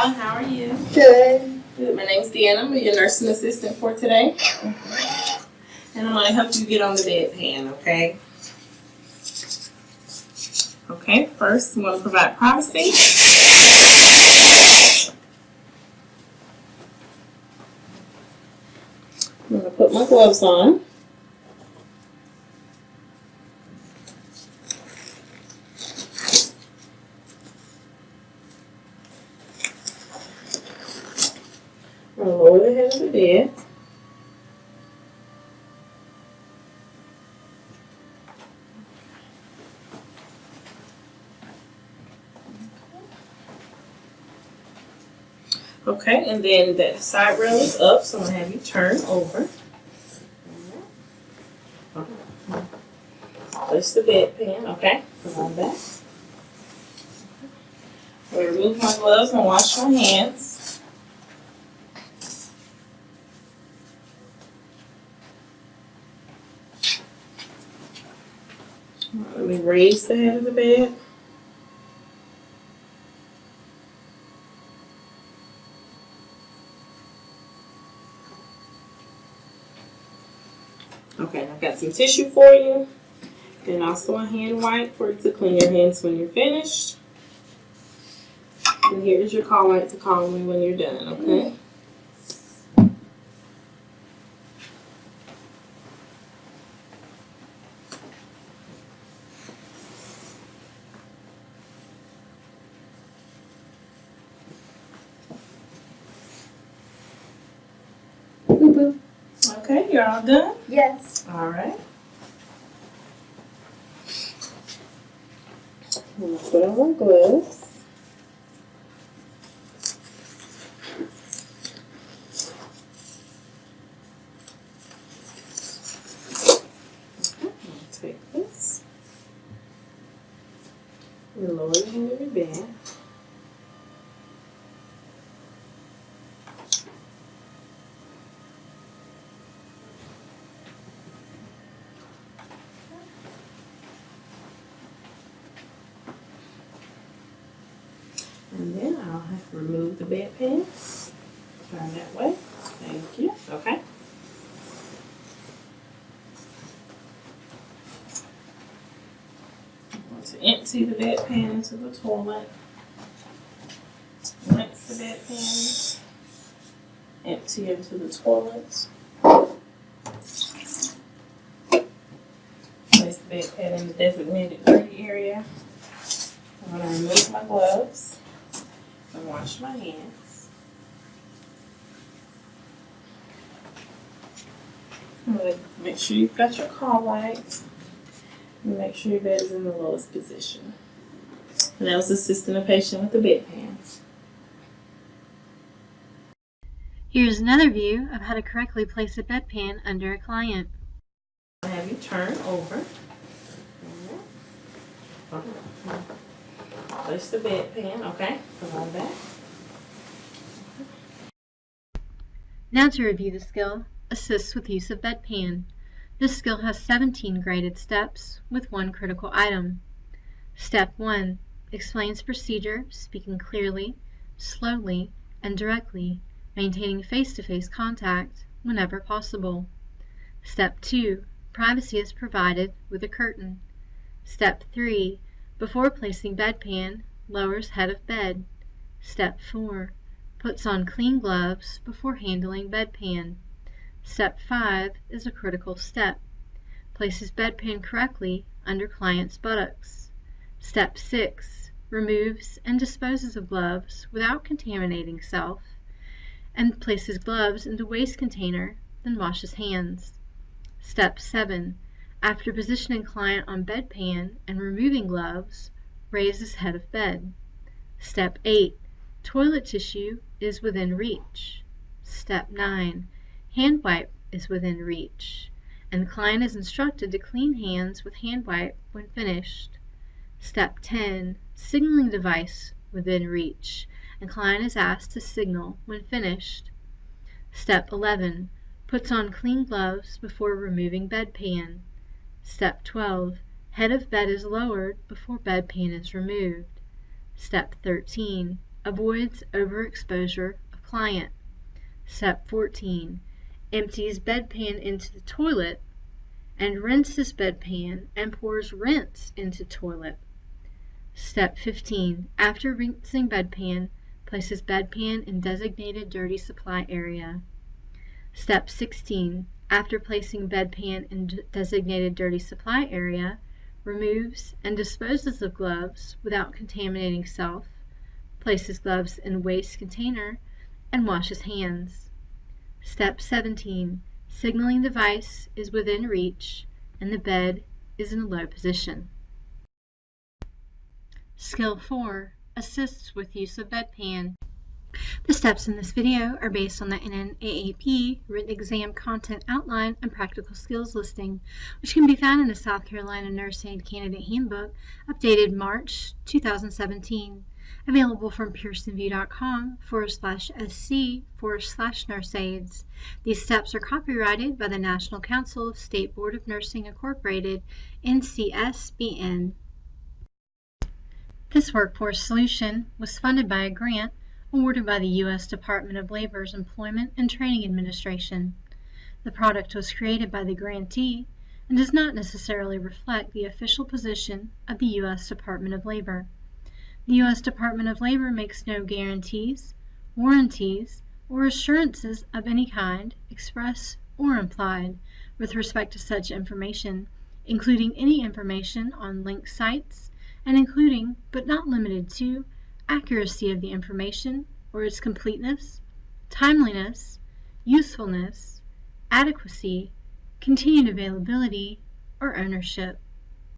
Hi, how are you? Good. Good. My name's Deanna. I'm your nursing assistant for today. And I'm gonna help you get on the bedpan, okay? Okay, first I'm gonna provide privacy. I'm gonna put my gloves on. I'm gonna lower bed. Okay, and then the side rail is up, so I'm gonna have you turn over. Place the bedpan, okay? Come on back. Remove my gloves and wash my hands. Me raise the head of the bed. Okay, I've got some tissue for you. And also a hand wipe for to clean your hands when you're finished. And here's your call light to call me when you're done, okay? Okay, you're all done? Yes. All right. I'm gonna put on my gloves. Okay, I'm gonna take this. Lower the hand of your bed. And then I'll have to remove the bedpan. Turn that way. Thank you. Okay. To empty the bedpan into the toilet. Rinse the bedpan. Empty into the toilet. Place the bedpan in the designated dirty area. I'm going to remove my gloves and wash my hands. I'm going to make sure you've got your call light. Make sure your bed is in the lowest position. And that was assisting a patient with the bedpan. Here's another view of how to correctly place a bedpan under a client. I have you turn over. Place the bedpan, okay? Come on back. Now to review the skill, assists with use of bedpan. This skill has 17 graded steps with one critical item. Step 1. Explains procedure, speaking clearly, slowly, and directly, maintaining face-to-face contact whenever possible. Step 2. Privacy is provided with a curtain. Step 3. Before placing bedpan, lowers head of bed. Step 4. Puts on clean gloves before handling bedpan. Step 5 is a critical step. Places bedpan correctly under client's buttocks. Step 6. Removes and disposes of gloves without contaminating self and places gloves into waste container, then washes hands. Step 7. After positioning client on bedpan and removing gloves, raises head of bed. Step 8. Toilet tissue is within reach. Step 9. Hand wipe is within reach, and client is instructed to clean hands with hand wipe when finished. Step 10. Signaling device within reach, and client is asked to signal when finished. Step 11. Puts on clean gloves before removing bedpan. Step 12. Head of bed is lowered before bedpan is removed. Step 13. avoids overexposure of client. Step 14. Empties bedpan into the toilet and rinses bedpan and pours rinse into toilet. Step 15. After rinsing bedpan, places bedpan in designated dirty supply area. Step 16. After placing bedpan in designated dirty supply area, removes and disposes of gloves without contaminating self, places gloves in waste container, and washes hands. Step 17. Signaling device is within reach and the bed is in a low position. Skill 4. Assists with use of bedpan. The steps in this video are based on the NNAAP written exam content outline and practical skills listing, which can be found in the South Carolina Nurse Aide Candidate Handbook, updated March 2017, available from pearsonvue.com forward slash sc forward slash nurse aids. These steps are copyrighted by the National Council of State Board of Nursing Incorporated, NCSBN. This workforce solution was funded by a grant awarded by the U.S. Department of Labor's Employment and Training Administration. The product was created by the grantee and does not necessarily reflect the official position of the U.S. Department of Labor. The U.S. Department of Labor makes no guarantees, warranties, or assurances of any kind, express or implied, with respect to such information, including any information on linked sites, and including, but not limited to, accuracy of the information or its completeness, timeliness, usefulness, adequacy, continued availability, or ownership.